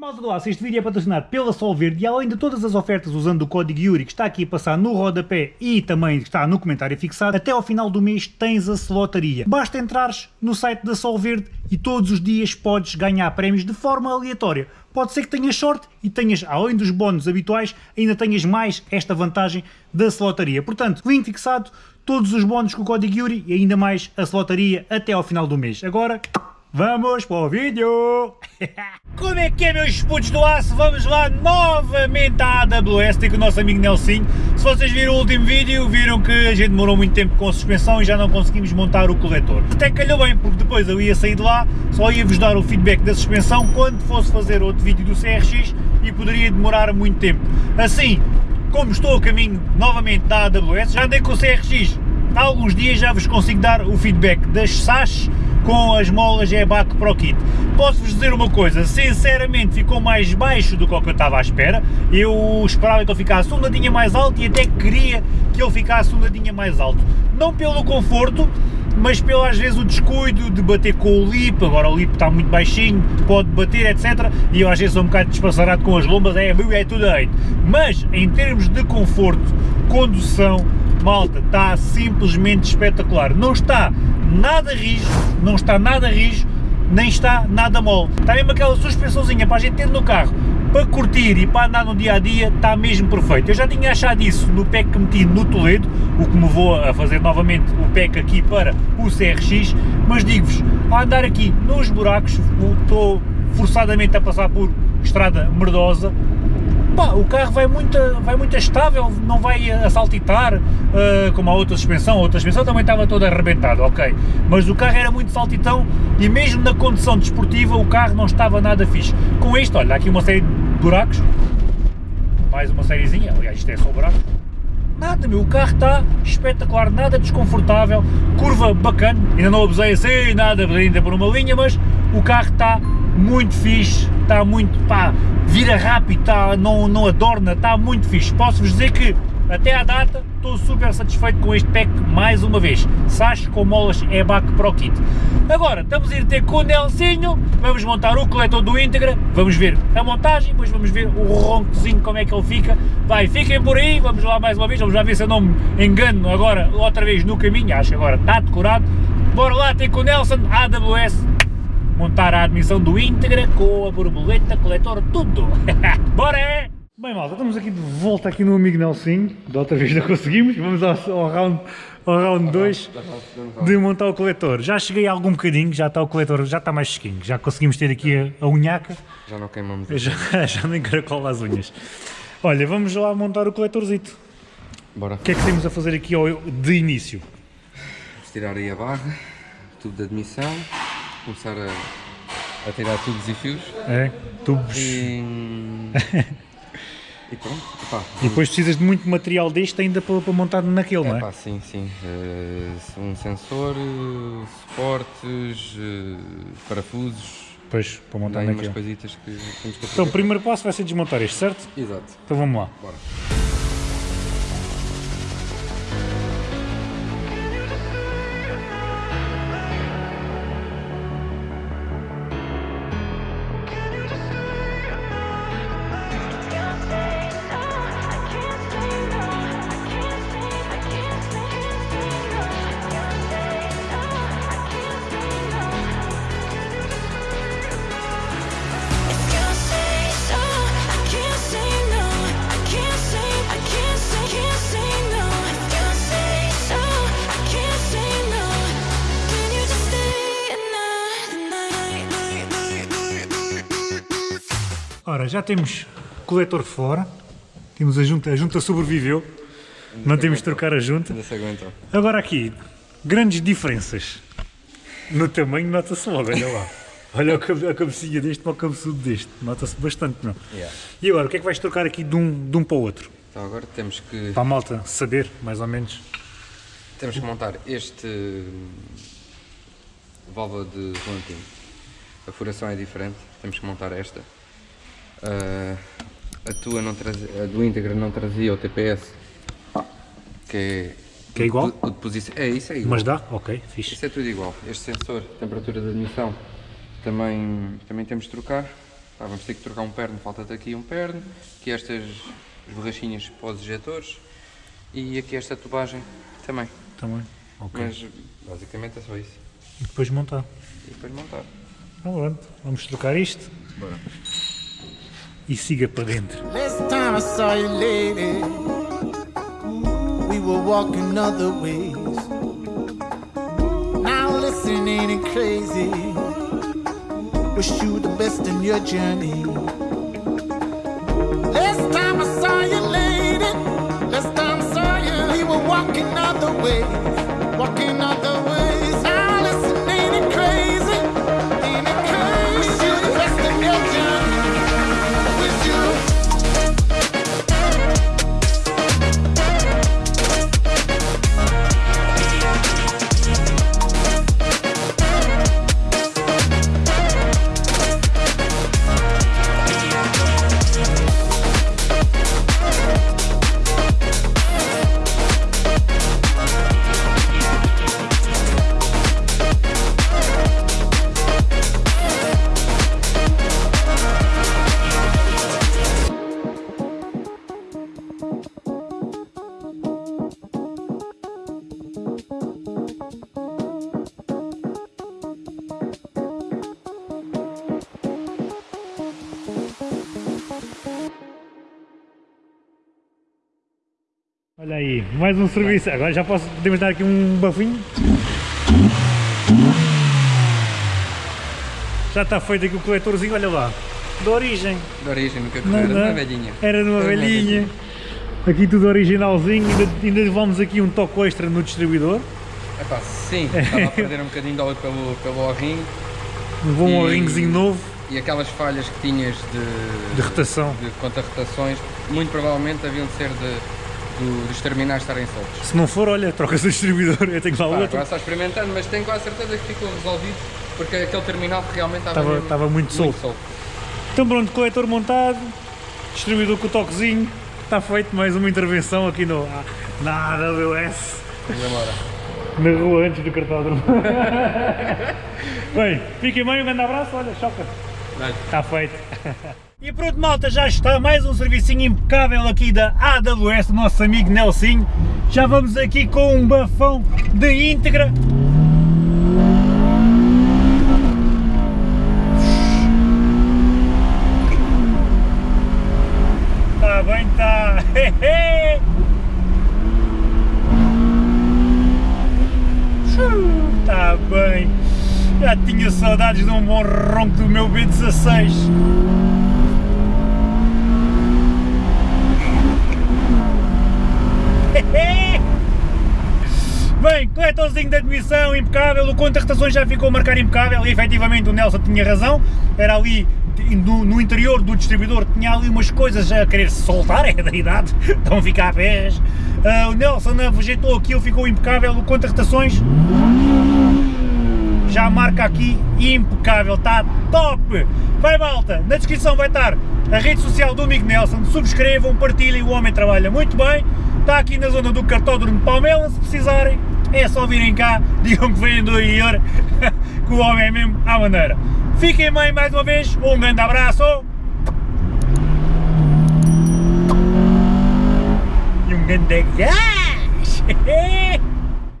Malta do Aço, este vídeo é patrocinado pela Sol Verde e além de todas as ofertas usando o código Yuri que está aqui a passar no rodapé e também está no comentário fixado, até ao final do mês tens a slotaria. Basta entrares no site da Sol Verde e todos os dias podes ganhar prémios de forma aleatória. Pode ser que tenhas sorte e tenhas, além dos bónus habituais, ainda tenhas mais esta vantagem da slotaria. Portanto, link fixado, todos os bónus com o código Yuri e ainda mais a slotaria até ao final do mês. Agora, Vamos para o vídeo! Como é que é meus putos do aço? Vamos lá novamente à AWS, tem com o nosso amigo Nelson. Se vocês viram o último vídeo, viram que a gente demorou muito tempo com a suspensão e já não conseguimos montar o coletor. Até calhou bem, porque depois eu ia sair de lá, só ia vos dar o feedback da suspensão quando fosse fazer outro vídeo do CRX e poderia demorar muito tempo. Assim, como estou a caminho novamente da AWS, já andei com o CRX há alguns dias, já vos consigo dar o feedback das SAS com as molas EBAC Pro Kit. Posso-vos dizer uma coisa, sinceramente ficou mais baixo do que o que eu estava à espera, eu esperava que ele ficasse um dadinho mais alto e até queria que ele ficasse um dadinho mais alto. Não pelo conforto, mas pelo às vezes o descuido de bater com o lip, agora o lip está muito baixinho, pode bater, etc. E eu às vezes sou um bocado despassarado com as lombas, é, é tudo aí. Mas em termos de conforto, condução, malta, está simplesmente espetacular. Não está nada rijo, não está nada rijo, nem está nada mole. Está mesmo aquela suspensãozinha para a gente ter no carro, para curtir e para andar no dia a dia, está mesmo perfeito. Eu já tinha achado isso no pack que meti no Toledo, o que me vou a fazer novamente o pack aqui para o CRX, mas digo-vos, a andar aqui nos buracos, estou forçadamente a passar por estrada merdosa, Pá, o carro vai muito, vai muito estável, não vai a saltitar, uh, como a outra suspensão, outra suspensão também estava toda arrebentada, ok, mas o carro era muito saltitão e mesmo na condição desportiva o carro não estava nada fixe. Com isto, olha, aqui uma série de buracos, mais uma sériezinha, aliás isto é só buraco, nada meu, o carro está espetacular, nada desconfortável, curva bacana, ainda não abusei assim, nada ainda por uma linha, mas o carro está muito fixe, está muito, pá, vira rápido, está, não, não adorna, está muito fixe. Posso-vos dizer que, até à data, estou super satisfeito com este pack mais uma vez. Sachs com molas EBAC Pro Kit. Agora, estamos a ir ter com o Nelsinho, vamos montar o coletor do Integra, vamos ver a montagem, depois vamos ver o roncozinho, como é que ele fica. Vai, fiquem por aí, vamos lá mais uma vez, vamos lá ver se eu não me engano agora, outra vez no caminho, acho que agora está decorado. Bora lá ter com o Nelson, AWS, montar a admissão do íntegra com a borboleta, coletor, tudo. Bora! Bem malta, estamos aqui de volta aqui no amigo Nelson, da outra vez não conseguimos, vamos ao, ao round ao round 2 de montar o coletor. Já cheguei a algum bocadinho, já está o coletor, já está mais fresquinho, já conseguimos ter aqui a, a unhaca. Já não queimamos. Já, já nem caracola as unhas. Olha, vamos lá montar o coletorzito. Bora. O que é que temos a fazer aqui ao, de início? Vamos tirar aí a barra, tubo de admissão, começar a, a tirar tubos e fios. É, tubos. E, e pronto. Epá, E depois precisas de muito material deste ainda para, para montar naquele, não é? epá, sim, sim. Eh, um sensor, eh, suportes, eh, parafusos. Depois, para montar Tem umas naquele. coisitas que temos que Então, o primeiro passo vai ser desmontar este, certo? Exato. Então vamos lá. Bora. Ora, já temos coletor fora. Temos a junta, a junta sobreviveu. Não temos de trocar a junta. Ainda se aguentou. Agora aqui, grandes diferenças. No tamanho nota-se logo, olha lá. Olha a cabe- a cabecinha deste para o cabeçudo deste. Nota-se bastante, não? Yeah. E agora, o que é que vais trocar aqui de um, de um para o outro? Então agora temos que, Para a malta saber, mais ou menos. temos que montar este hum, válvula de volantim. A furação é diferente, temos que montar esta. Ah, a tua não trazia, a do íntegra não trazia o TPS, que é, Que é igual? o, o posição. É, isso é igual. Mas dá? Ok, fixe. Isso é tudo igual. Este sensor, temperatura de admissão, também, também temos de trocar. Pá, vamos ter que trocar um perno, falta-te aqui um perno, aqui estas borrachinhas para os injetores e aqui esta tubagem também. Também. Ok. Mas basicamente é só isso. E depois montar. E depois montar. Pronto, vamos trocar isto Bora. E siga para dentro. Last Olha aí, mais um serviço. Agora já posso, podemos dar aqui um bafinho. Já está feito aqui o coletorzinho, olha lá. De origem. De origem, nunca Não era de uma velhinha. Era de uma velhinha. Aqui tudo originalzinho, ainda, ainda levamos aqui um toque extra no distribuidor. Epá, sim, estava a perder um bocadinho de óleo pelo, pelo O-ring Levou um E- ringuezinho novo e aquelas falhas que tinhas de, de rotação. de contra-rotações, muito provavelmente haviam de ser de, do- dos terminais estarem soltos. Se não for, olha, trocas o distribuidor, eu tenho lá outro. agora só experimentando, mas tenho quase certeza que ficou resolvido porque aquele terminal realmente estava, Estava- estava muito solto. Então pronto, coletor montado, distribuidor com o toquezinho, está feito mais uma intervenção aqui no, na AWS, na rua antes do cartódromo. Bem, fiquem bem, um grande abraço, olha, choca. Está feito. E pronto, malta, já está mais um servicinho impecável aqui da AWS, do nosso amigo Nelsinho. Já vamos aqui com um bafão de íntegra. Está bem, está. Está bem. Já tinha saudades de um bom ronco do meu B16. Bem, coletorzinho de admissão impecável, o contra-rotações já ficou a marcar impecável e efetivamente o Nelson tinha razão, era ali no, no interior do distribuidor, tinha ali umas coisas a querer soltar, é da idade, estão a ficar a pés. Ah, o Nelson ajeitou aquilo, ficou impecável, o contra-rotações já marca aqui impecável, está top! Vai malta, na descrição vai estar a rede social do amigo Nelson, subscrevam, partilhem, o homem trabalha muito bem, está aqui na zona do cartódromo de Palmela, se precisarem, é só virem cá, digam que vêm do IOR, que o homem é mesmo à maneira. Fiquem bem mais uma vez, um grande abraço! E um grande gás!